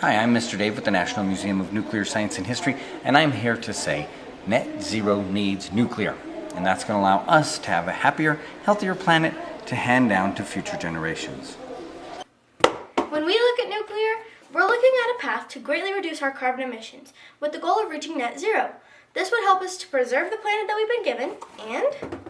Hi, I'm Mr. Dave with the National Museum of Nuclear Science and History, and I'm here to say net zero needs nuclear. And that's going to allow us to have a happier, healthier planet to hand down to future generations. When we look at nuclear, we're looking at a path to greatly reduce our carbon emissions with the goal of reaching net zero. This would help us to preserve the planet that we've been given and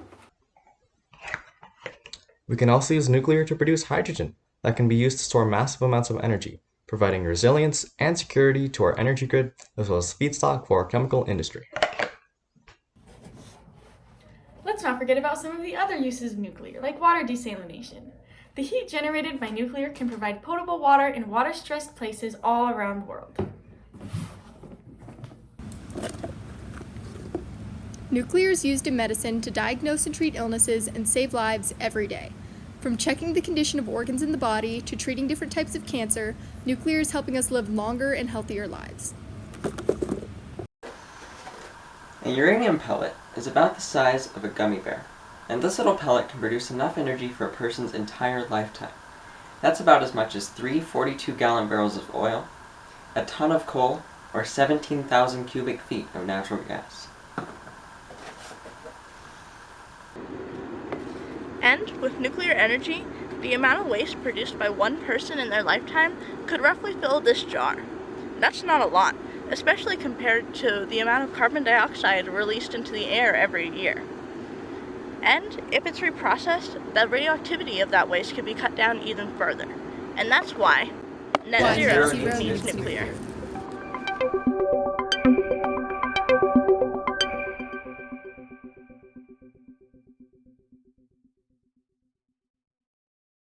We can also use nuclear to produce hydrogen that can be used to store massive amounts of energy, providing resilience and security to our energy grid as well as feedstock for our chemical industry. Let's not forget about some of the other uses of nuclear, like water desalination. The heat generated by nuclear can provide potable water in water-stressed places all around the world. Nuclear is used in medicine to diagnose and treat illnesses and save lives every day. From checking the condition of organs in the body to treating different types of cancer, nuclear is helping us live longer and healthier lives. A uranium pellet is about the size of a gummy bear, and this little pellet can produce enough energy for a person's entire lifetime. That's about as much as three 42 gallon barrels of oil, a ton of coal, or 17,000 cubic feet of natural gas. And with nuclear energy, the amount of waste produced by one person in their lifetime could roughly fill this jar. That's not a lot, especially compared to the amount of carbon dioxide released into the air every year. And if it's reprocessed, the radioactivity of that waste could be cut down even further. And that's why net zero needs needs nuclear.